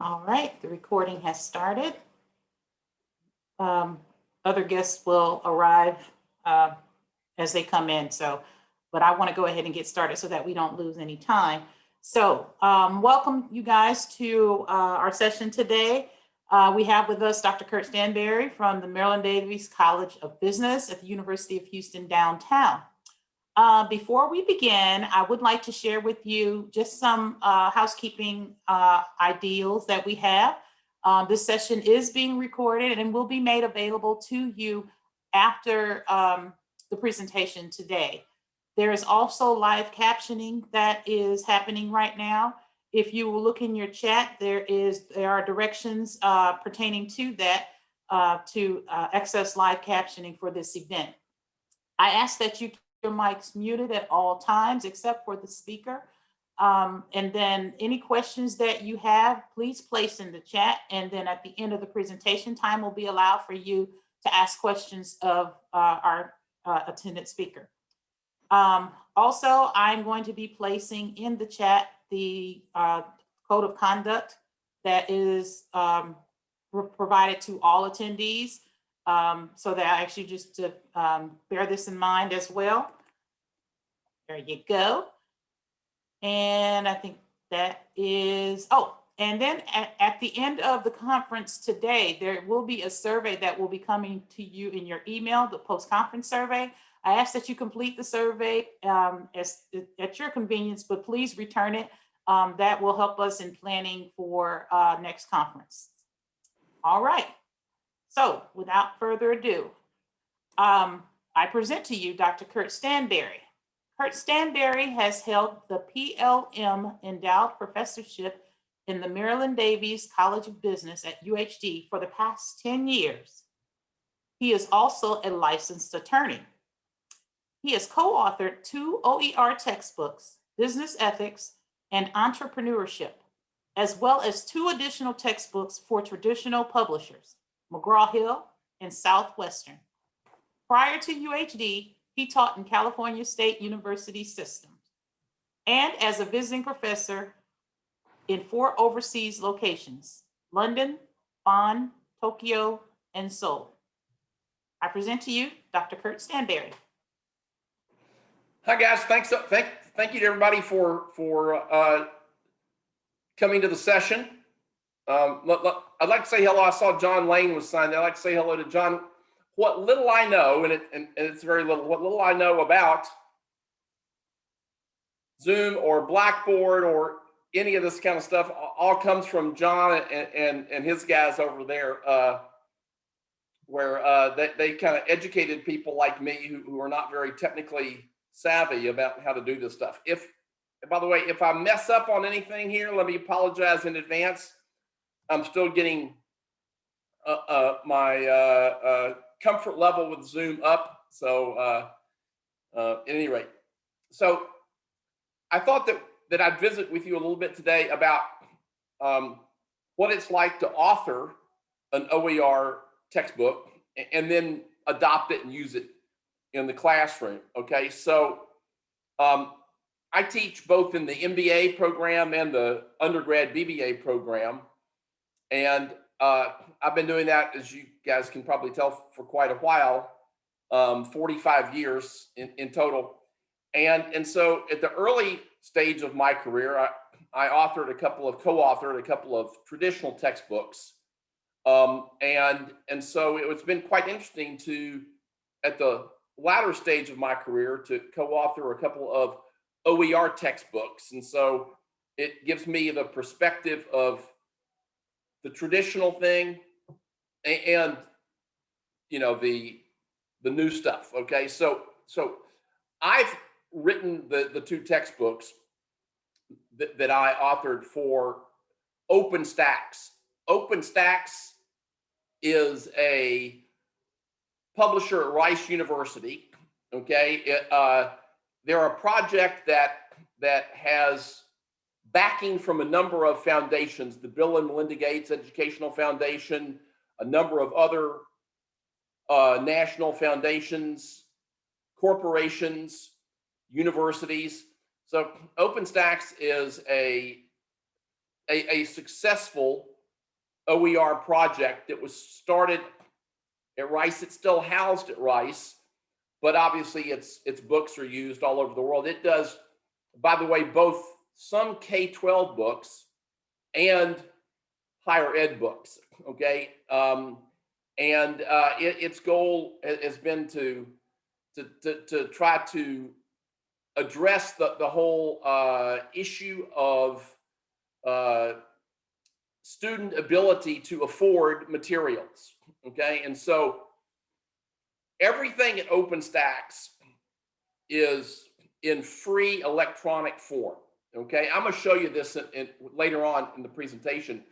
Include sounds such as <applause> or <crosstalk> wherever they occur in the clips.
All right, the recording has started. Um, Other guests will arrive uh, as they come in, so, but I want to go ahead and get started so that we don't lose any time. So um, welcome you guys to uh, our session today. Uh, We have with us Dr. Kurt Stanberry from the Marilyn Davies College of Business at the University of Houston downtown. Uh, Before we begin, I would like to share with you just some uh, housekeeping uh, ideals that we have. Uh, This session is being recorded and will be made available to you after um, the presentation today. There is also live captioning that is happening right now. If you will look in your chat, there is, there are directions uh, pertaining to that uh, to access live captioning for this event. I ask that you your mics muted at all times except for the speaker. Um, and then any questions that you have, please place in the chat. And then at the end of the presentation, time will be allowed for you to ask questions of uh, our uh, attendant speaker. Um, also, I'm going to be placing in the chat the uh, code of conduct that is um, provided to all attendees. Um, so that I actually just to um, bear this in mind as well. There you go. And I think that is, oh, and then at, at the end of the conference today, there will be a survey that will be coming to you in your email, the post-conference survey. I ask that you complete the survey um, as, at your convenience, but please return it. Um, that will help us in planning for uh, next conference. All right. So without further ado, um, I present to you Dr. Kurt Stanberry. Kurt Stanberry has held the PLM Endowed Professorship in the Marilyn Davies College of Business at UHD for the past 10 years. He is also a licensed attorney. He has co-authored two OER textbooks, Business Ethics and Entrepreneurship, as well as two additional textbooks for traditional publishers, McGraw-Hill and Southwestern. Prior to UHD, he taught in California State University systems and as a visiting professor in four overseas locations, London, Bonn, Tokyo, and Seoul. I present to you Dr. Kurt Stanberry. Hi guys, thanks. Thank, thank you to everybody for for uh, coming to the session. Um, I'd like to say hello. I saw John Lane was signed. I'd like to say hello to John. What little I know, and, it, and, and it's very little. What little I know about Zoom or Blackboard or any of this kind of stuff, all comes from John and and, and his guys over there. Uh, where uh, they, they kind of educated people like me who, who are not very technically savvy about how to do this stuff. If, by the way, if I mess up on anything here, let me apologize in advance. I'm still getting uh, uh, my uh, uh, comfort level with Zoom up. So uh, uh, at any rate, so I thought that that I'd visit with you a little bit today about um, what it's like to author an OER textbook and then adopt it and use it in the classroom. Okay, so um, I teach both in the MBA program and the undergrad BBA program, and uh, I've been doing that, as you guys can probably tell, for quite a while, um, 45 years in, in total. And and so at the early stage of my career, I, I authored a couple of co-authored a couple of traditional textbooks. Um, and and so it's been quite interesting to at the latter stage of my career to co-author a couple of OER textbooks. And so it gives me the perspective of the traditional thing and you know the the new stuff. Okay. So so I've written the the two textbooks that, that I authored for OpenStax. OpenStax is a publisher at Rice University. Okay, it, uh, they're a project that that has backing from a number of foundations: the Bill and Melinda Gates Educational Foundation, a number of other uh, national foundations, corporations, universities. So OpenStax is a a, a successful OER project that was started at Rice. It's still housed at Rice, but obviously its its books are used all over the world. It does, by the way, both some K-12 books and higher ed books. Okay, um, and uh, it, its goal has been to to to, to try to address the the whole uh, issue of uh, student ability to afford materials. Okay, and so everything at OpenStax is in free electronic form. Okay, I'm to show you this in, in, later on in the presentation,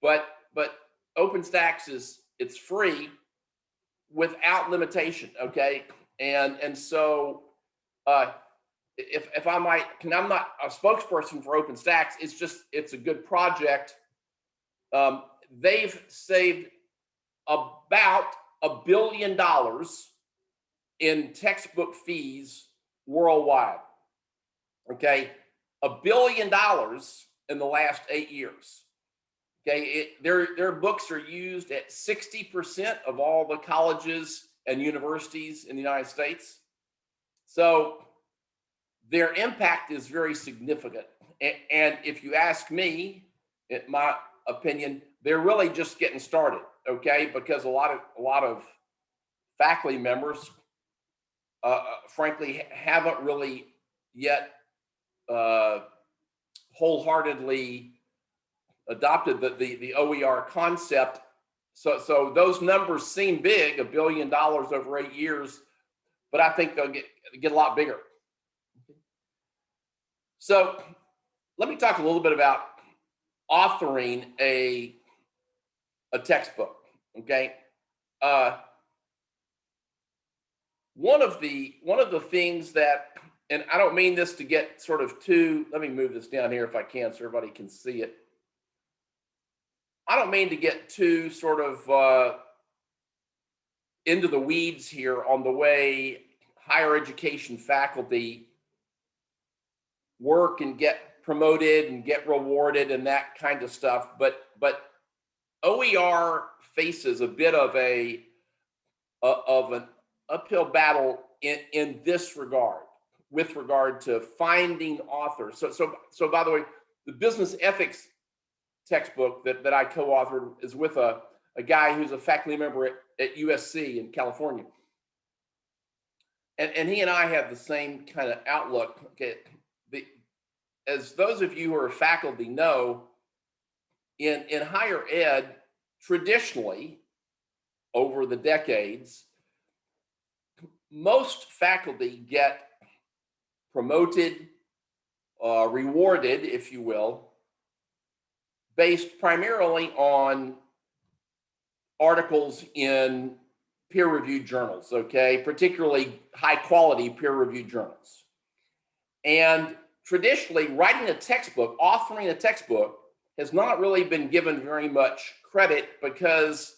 but but OpenStax is it's free without limitation. Okay, and and so uh, if if I might, can I'm not a spokesperson for OpenStax. It's just it's a good project. Um, they've saved about a billion dollars in textbook fees worldwide. Okay, a billion dollars in the last eight years. Okay, it, their their books are used at sixty percent of all the colleges and universities in the United States. So their impact is very significant. And if you ask me, in my opinion, they're really just getting started. Okay, because a lot of a lot of faculty members, uh, uh, frankly, haven't really yet uh, wholeheartedly adopted the, the the OER concept. So so those numbers seem big, a billion dollars over eight years, but I think they'll get get a lot bigger. So let me talk a little bit about authoring a a textbook. Okay. Uh, one of the one of the things that, and I don't mean this to get sort of too. Let me move this down here if I can, so everybody can see it. I don't mean to get too sort of uh, into the weeds here on the way higher education faculty work and get promoted and get rewarded and that kind of stuff. But but OER faces a bit of a uh, of an uphill battle in in this regard with regard to finding authors. So so so by the way, the business ethics textbook that, that I co-authored is with a, a guy who's a faculty member at, at USC in California. And, and he and I have the same kind of outlook. Okay, the, as those of you who are faculty know, in, in higher ed, traditionally, over the decades, most faculty get promoted, uh, rewarded, if you will, based primarily on articles in peer-reviewed journals, okay, particularly high-quality peer-reviewed journals. And traditionally, writing a textbook, authoring a textbook, has not really been given very much credit because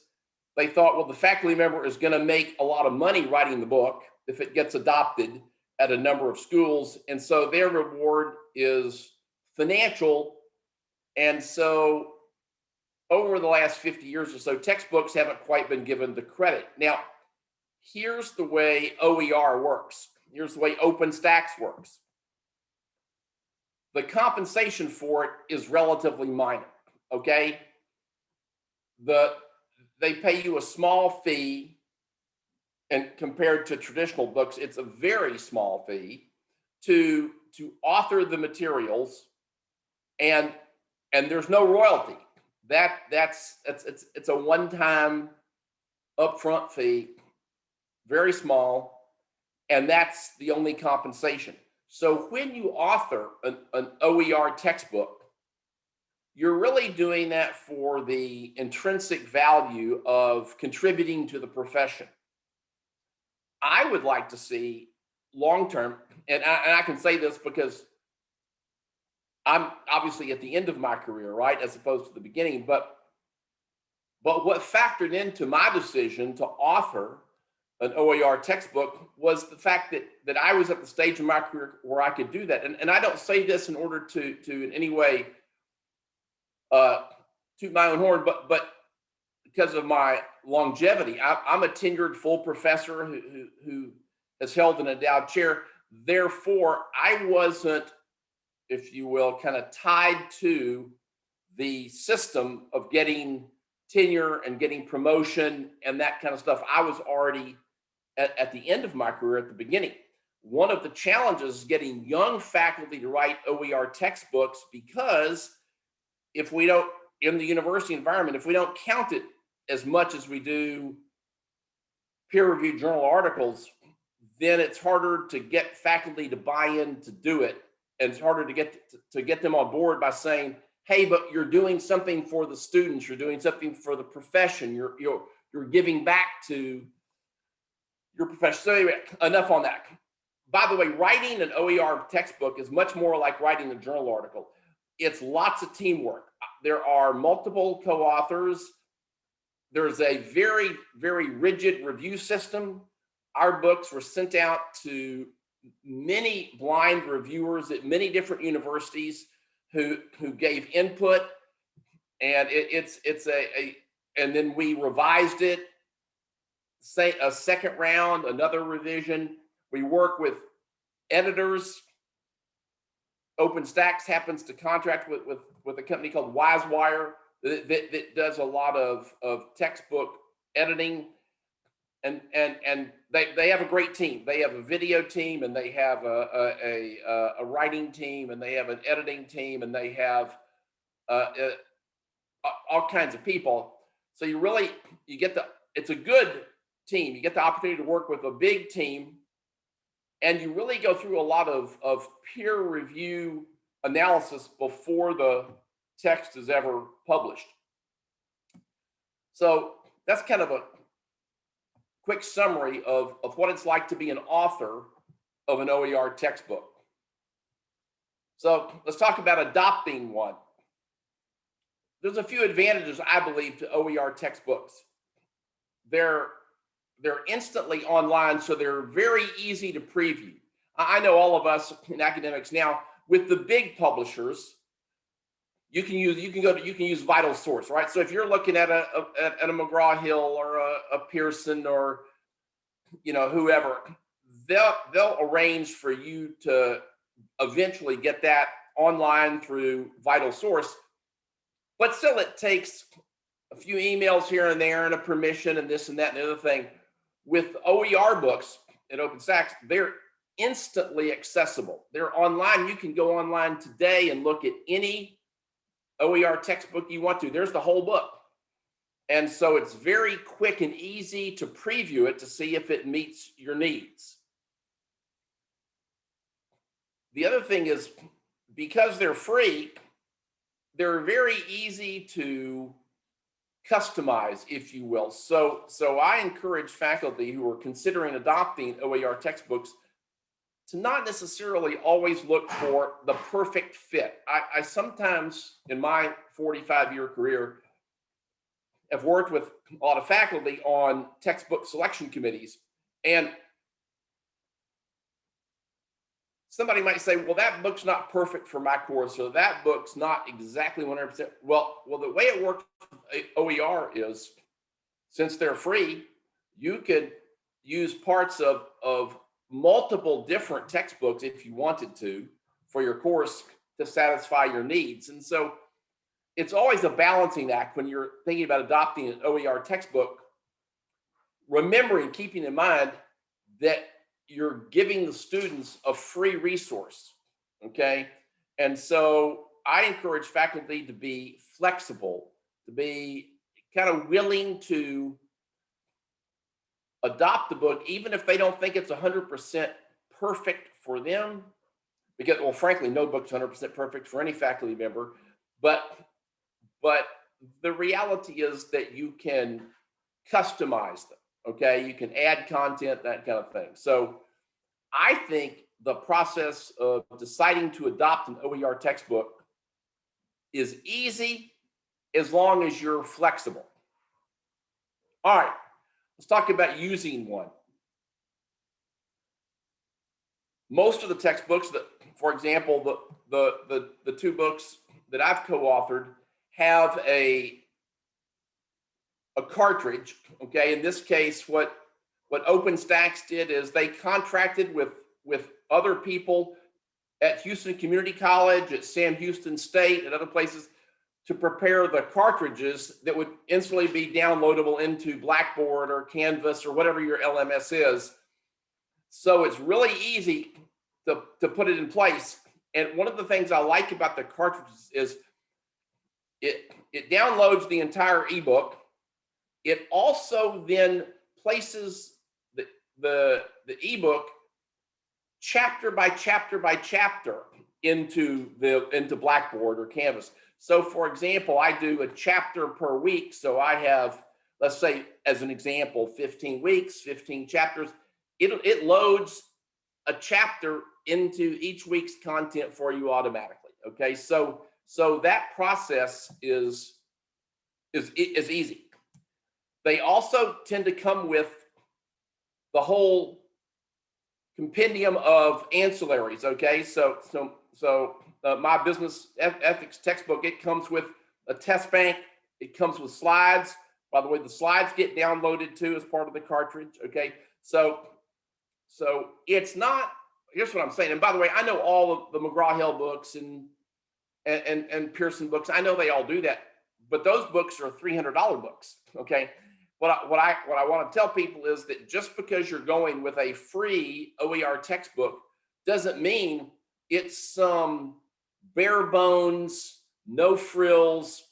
they thought, well, the faculty member is going to make a lot of money writing the book if it gets adopted at a number of schools. And so their reward is financial. And so over the last 50 years or so, textbooks haven't quite been given the credit. Now, here's the way OER works. Here's the way OpenStax works. The compensation for it is relatively minor, okay? The they pay you a small fee and compared to traditional books, it's a very small fee to to author the materials and and there's no royalty. That that's it's it's it's a one-time upfront fee, very small, and that's the only compensation. So when you author an, an OER textbook, you're really doing that for the intrinsic value of contributing to the profession. I would like to see long term, and I, and I can say this because I'm obviously at the end of my career, right, as opposed to the beginning. But but what factored into my decision to offer an OER textbook was the fact that that I was at the stage of my career where I could do that. And, and I don't say this in order to to in any way uh, toot my own horn, but but because of my longevity, I, I'm a tenured full professor who, who who has held an endowed chair. Therefore, I wasn't, if you will, kind of tied to the system of getting tenure and getting promotion and that kind of stuff. I was already at, at the end of my career at the beginning. One of the challenges is getting young faculty to write OER textbooks because if we don't, in the university environment, if we don't count it as much as we do peer-reviewed journal articles, then it's harder to get faculty to buy in to do it. And it's harder to get to, to get them on board by saying, hey, but you're doing something for the students, you're doing something for the profession, you're you're you're giving back to your profession. So anyway, enough on that. By the way, writing an OER textbook is much more like writing a journal article. It's lots of teamwork. There are multiple co-authors. There's a very, very rigid review system. Our books were sent out to many blind reviewers at many different universities who who gave input. And it, it's it's a, a and then we revised it. Say a second round another revision. We work with editors. OpenStax happens to contract with with with a company called wisewire that, that, that does a lot of of textbook editing and and and they they have a great team. They have a video team, and they have a a a, a writing team, and they have an editing team, and they have uh, uh, all kinds of people. So you really you get the it's a good team. You get the opportunity to work with a big team, and you really go through a lot of of peer review analysis before the text is ever published. So that's kind of a quick summary of, of what it's like to be an author of an OER textbook. So let's talk about adopting one. There's a few advantages, I believe, to OER textbooks. They're, they're instantly online, so they're very easy to preview. I know all of us in academics now, with the big publishers, you can use you can go to you can use VitalSource right? So if you're looking at a, a at a mcgraw-hill or a, a, pearson or you know whoever they'll they'll arrange for you to eventually get that online through VitalSource. But still it takes a few emails here and there and a permission and this and that and the other thing. With oer books at OpenStax they're instantly accessible. They're online. You can go online today and look at any OER textbook you want to. There's the whole book. And so it's very quick and easy to preview it to see if it meets your needs. The other thing is because they're free, they're very easy to customize, if you will. So, so I encourage faculty who are considering adopting OER textbooks to not necessarily always look for the perfect fit. I, I sometimes, in my 45 year career, have worked with a lot of faculty on textbook selection committees. And somebody might say, well, that book's not perfect for my course, or that book's not exactly 100%. Well, well, the way it works OER is since they're free, you could use parts of, of multiple different textbooks if you wanted to for your course to satisfy your needs. And so it's always a balancing act when you're thinking about adopting an OER textbook, remembering, keeping in mind that you're giving the students a free resource, okay? And so I encourage faculty to be flexible, to be kind of willing to adopt the book, even if they don't think it's 100% perfect for them. Because, well, frankly, no book's 100% perfect for any faculty member. But, but the reality is that you can customize them. Okay, you can add content, that kind of thing. So, I think the process of deciding to adopt an OER textbook is easy as long as you're flexible. All right. Let's talk about using one. Most of the textbooks that, for example, the, the, the, the two books that I've co-authored have a a cartridge. Okay, in this case, what what OpenStax did is they contracted with with other people at Houston Community College, at Sam Houston State, and other places to prepare the cartridges that would instantly be downloadable into Blackboard or Canvas or whatever your LMS is. So it's really easy to, to put it in place. And one of the things I like about the cartridges is it, it downloads the entire ebook. It also then places the, the, the ebook chapter by chapter by chapter into the into Blackboard or Canvas. So for example, I do a chapter per week. So I have, let's say as an example, 15 weeks, 15 chapters. It, it loads a chapter into each week's content for you automatically. Okay, so so that process is is is easy. They also tend to come with the whole compendium of ancillaries. Okay, so so so uh, my business ethics textbook it comes with a test bank. It comes with slides. By the way, the slides get downloaded too as part of the cartridge. Okay, so so it's not. Here's what I'm saying. And by the way, I know all of the McGraw Hill books and and and, and Pearson books. I know they all do that, but those books are $300 books. Okay what I, what I what I want to tell people is that just because you're going with a free OER textbook doesn't mean it's some bare bones, no frills,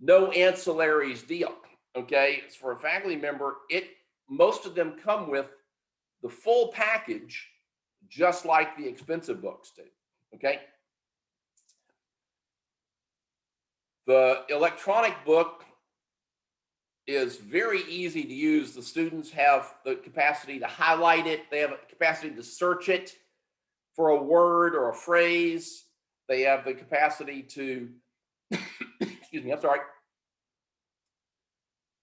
no ancillaries deal. Okay, it's for a faculty member. It most of them come with the full package, just like the expensive books do. Okay. The electronic book is very easy to use. The students have the capacity to highlight it. They have a capacity to search it for a word or a phrase. They have the capacity to, <coughs> excuse me, I'm sorry,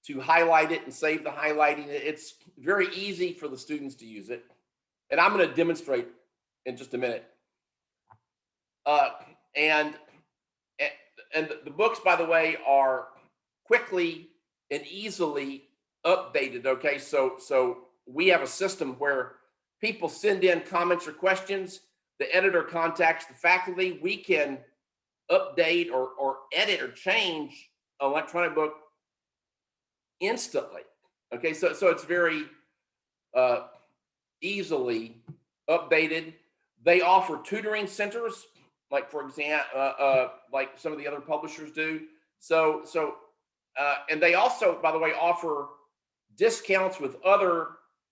to highlight it and save the highlighting. It's very easy for the students to use it. And I'm going to demonstrate in just a minute. Uh, and, and the books, by the way, are quickly and easily updated. Okay, so so we have a system where people send in comments or questions. The editor contacts the faculty. We can update or or edit or change electronic book instantly. Okay, so so it's very uh, easily updated. They offer tutoring centers, like for example, uh, uh, like some of the other publishers do. So so uh, and they also, by the way, offer discounts with other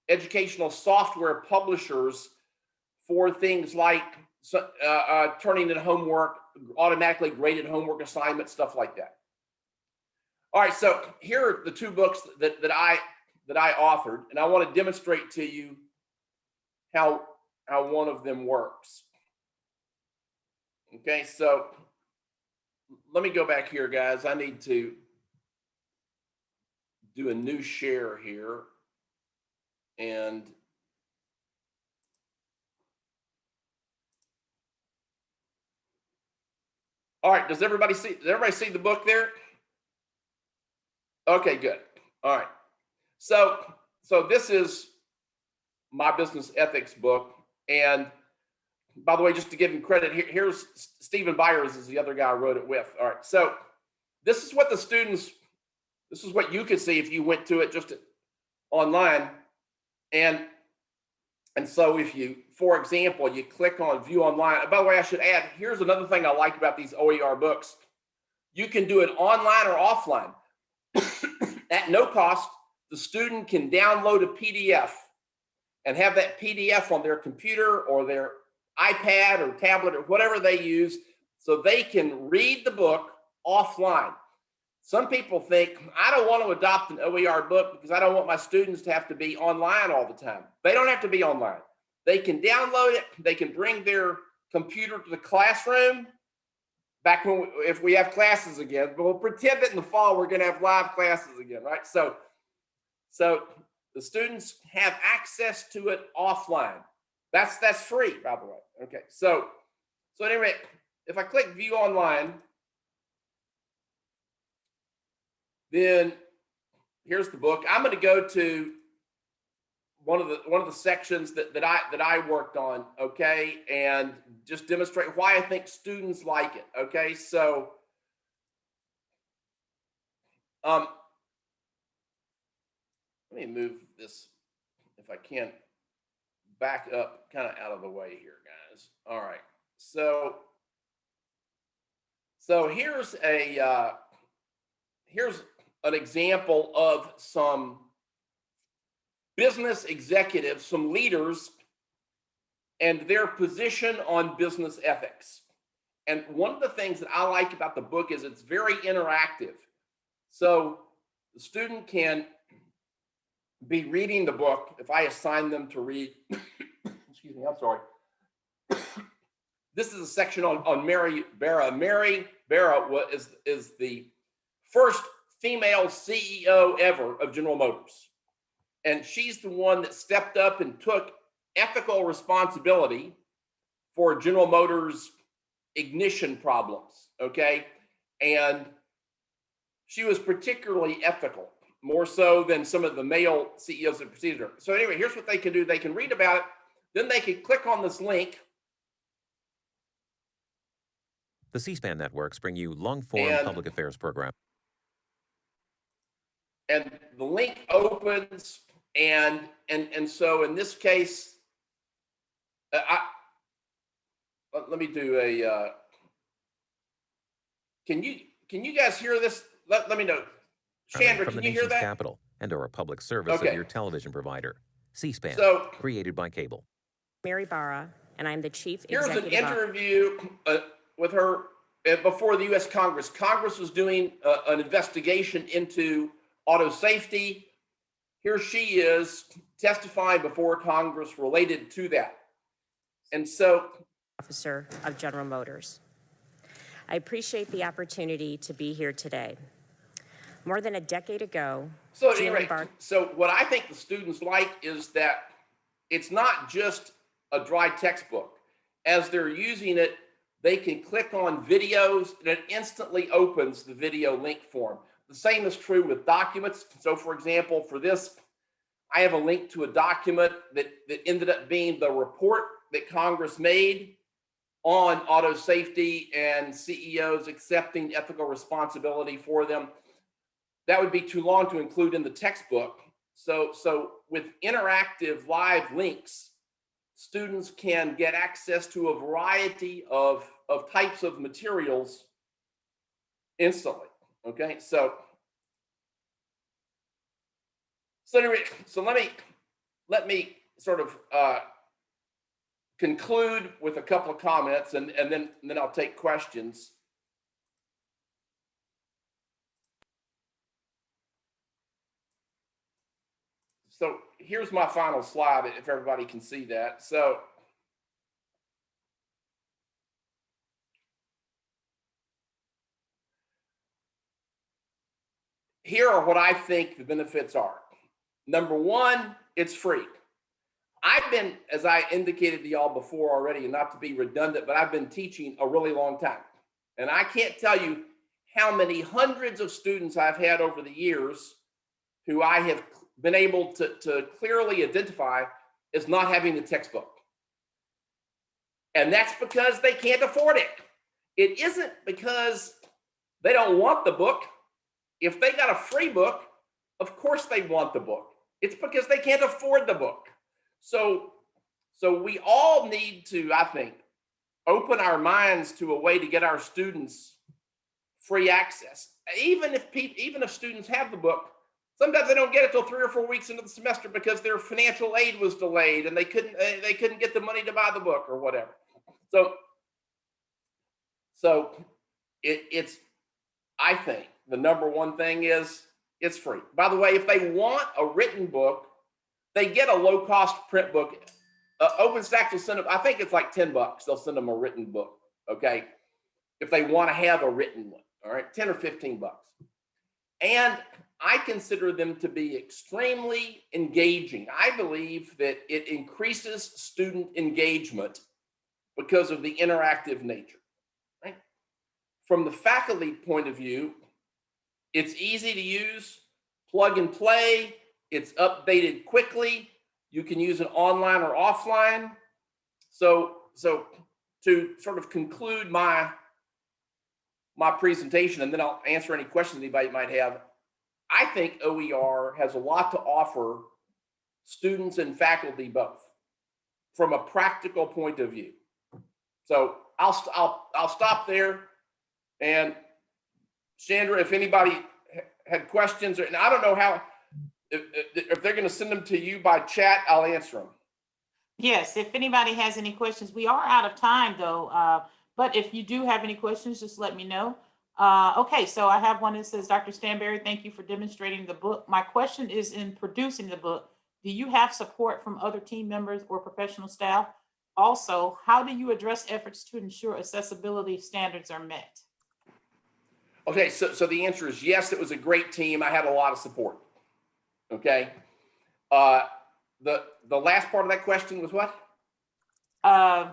educational software publishers for things like uh, uh, turning in homework, automatically graded homework assignments, stuff like that. All right, so here are the two books that, that I that I authored, and I want to demonstrate to you how how one of them works. Okay, so let me go back here, guys. I need to do a new share here. And all right, does everybody see, does everybody see the book there? Okay, good. All right. So, so this is my business ethics book. And by the way, just to give him credit, here, here's Stephen Byars is the other guy I wrote it with. All right. So this is what the students this is what you could see if you went to it just online. And and so if you, for example, you click on view online. By the way, I should add, here's another thing I like about these OER books. You can do it online or offline. <coughs> At no cost, the student can download a PDF and have that PDF on their computer or their iPad or tablet or whatever they use so they can read the book offline. Some people think, I don't want to adopt an OER book because I don't want my students to have to be online all the time. They don't have to be online. They can download it. They can bring their computer to the classroom back when, we, if we have classes again, but we'll pretend that in the fall, we're going to have live classes again, right? So, so the students have access to it offline. That's, that's free, by the way. Okay. So, so anyway, if I click view online, then here's the book. I'm going to go to one of the one of the sections that, that I that I worked on, okay, and just demonstrate why I think students like it. Okay, so um let me move this if I can back up kind of out of the way here, guys. All right. So so here's a uh here's an example of some business executives, some leaders, and their position on business ethics. And one of the things that I like about the book is it's very interactive. So the student can be reading the book if I assign them to read. <coughs> Excuse me, I'm sorry. <coughs> this is a section on, on Mary Barra. Mary Barra is, is the first female CEO ever of General Motors. And she's the one that stepped up and took ethical responsibility for General Motors ignition problems. Okay. And she was particularly ethical, more so than some of the male CEOs that preceded her. So, anyway, here's what they can do they can read about it, then they can click on this link. The C-SPAN networks bring you long-form public affairs program. and the link opens and and and so in this case uh, i let, let me do a uh can you can you guys hear this let, let me know coming chandra from can the you hear nation's that capital and are a public service Okay. of your television provider. C-SPAN, so created by cable. Mary Barra, and I'm the Chief here's an Executive Officer. interview uh, with her uh, before the U.S. Congress. Congress was doing uh, an investigation into auto safety. Here she is testifying before Congress related to that. And so, Officer of General Motors. I appreciate the opportunity to be here today. More than a decade ago, so at any rate, so what I think the students like is that it's not just a dry textbook. As they're using it, they can click on videos and it instantly opens the video link form. The same is true with documents. So for example, for this, I have a link to a document that, that ended up being the report that Congress made on auto safety and CEOs accepting ethical responsibility for them. That would be too long to include in the textbook. So, so with interactive live links, students can get access to a variety of, of types of materials instantly. Okay, so so anyway, so let me let me sort of uh, conclude with a couple of comments, and and then and then I'll take questions. So here's my final slide, if everybody can see that. So here are what I think the benefits are. Number one, it's free. I've been, as I indicated to y'all before already, and not to be redundant, but I've been teaching a really long time. And I can't tell you how many hundreds of students I've had over the years who I have been able to, to clearly identify as not having the textbook. And that's because they can't afford it. It isn't because they don't want the book. If they got a free book, of course they want the book. It's because they can't afford the book. So, so we all need to, I think, open our minds to a way to get our students free access. Even if people, even if students have the book, sometimes they don't get it till three or four weeks into the semester because their financial aid was delayed and they couldn't they couldn't get the money to buy the book or whatever. So, so it, it's I think the number one thing is it's free. By the way, if they want a written book, they get a low cost print book. Uh, OpenStax will send them, I think it's like 10 bucks. They'll send them a written book. Okay. If they want to have a written one. All right. 10 or 15 bucks. And I consider them to be extremely engaging. I believe that it increases student engagement because of the interactive nature. From the faculty point of view, It's easy to use, plug and play. It's updated quickly. You can use it online or offline. So, so to sort of conclude my my presentation, and then I'll answer any questions anybody might have. I think OER has a lot to offer students and faculty both from a practical point of view. So I'll, I'll, I'll stop there. And Sandra, if anybody had questions, or- and I don't know how, if, if they're going to send them to you by chat, I'll answer them. Yes, if anybody has any questions, we are out of time though. Uh, but if you do have any questions, just let me know. Uh, okay, so I have one that says, Dr. Stanberry, thank you for demonstrating the book. My question is in producing the book, do you have support from other team members or professional staff? Also, how do you address efforts to ensure accessibility standards are met? Okay, so, so the answer is yes, it was a great team. I had a lot of support. Okay. Uh, the, the last part of that question was what? Uh,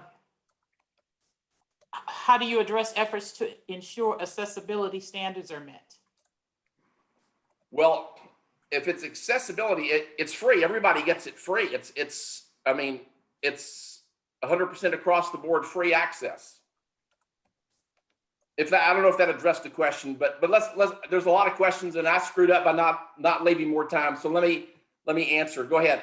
how do you address efforts to ensure accessibility standards are met? Well, if it's accessibility, it, it's free. Everybody gets it free. It's, it's, I mean, it's hundred percent across the board, free access. If that, I don't know if that addressed the question, but, but let's, let's, there's a lot of questions and I screwed up by not, not leaving more time. So let me, let me answer. Go ahead.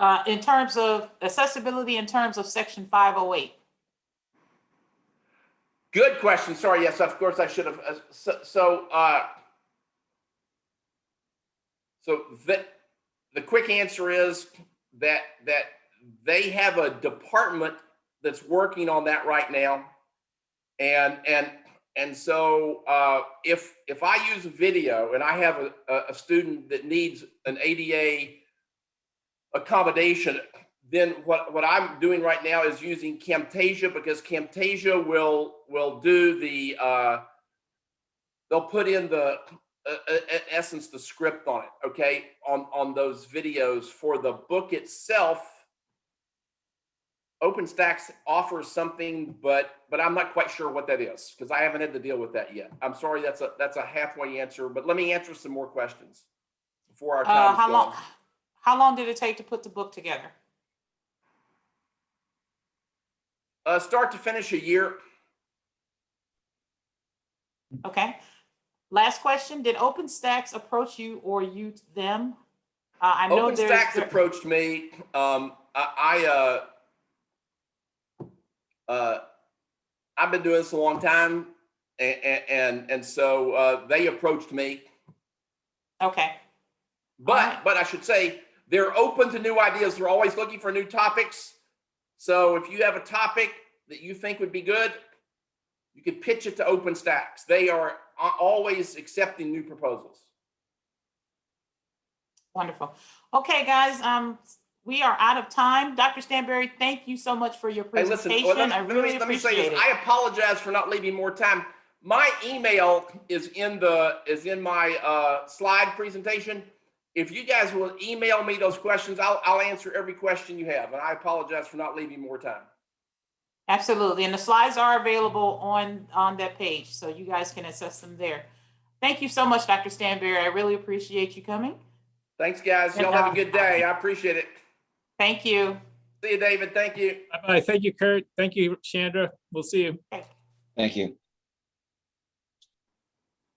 Uh, in terms of accessibility, in terms of section five oh eight. Good question. Sorry. Yes, of course I should have. uh, So, so, uh, so the, the quick answer is that, that they have a department that's working on that right now. And, and, and so, uh, if, if I use a video and I have a, a, student that needs an ADA accommodation, then what, what I'm doing right now is using Camtasia because Camtasia will, will do the, uh, they'll put in the, uh, uh, in essence, the script on it, okay, on, on those videos. For the book itself, OpenStax offers something, but, but I'm not quite sure what that is because I haven't had to deal with that yet. I'm sorry, that's a, that's a halfway answer, but let me answer some more questions before our Uh, time how is long, how long did it take to put the book together? Uh, start to finish a year. Okay. Last question, did OpenStax approach you or you them? Uh, I know. OpenStax approached me. Um, I, I, uh, uh, I've been doing this a long time, and and and so uh, they approached me. Okay, But Alright. but I should say they're open to new ideas. They're always looking for new topics. So if you have a topic that you think would be good, you could pitch it to OpenStax. They are always accepting new proposals. wonderful. Okay, guys, um, we are out of time. Dr. Stanberry, thank you so much for your Hey, listen, well, presentation. let me- I let me- let me say this. it. I apologize for not leaving more time. My email is in the, is in my uh, slide presentation. If you guys will email me those questions, I'll, I'll answer every question you have. And I apologize for not leaving more time. Absolutely, and the slides are available on, on that page, so you guys can access them there. Thank you so much, Dr. Stanberry. I really appreciate you coming. Thanks, guys. Y'all have uh, a good day. I appreciate it. Thank you. See you, David. Thank you. Bye-bye. Thank you, Kurt. Thank you, Chandra. We'll see you. Thank you.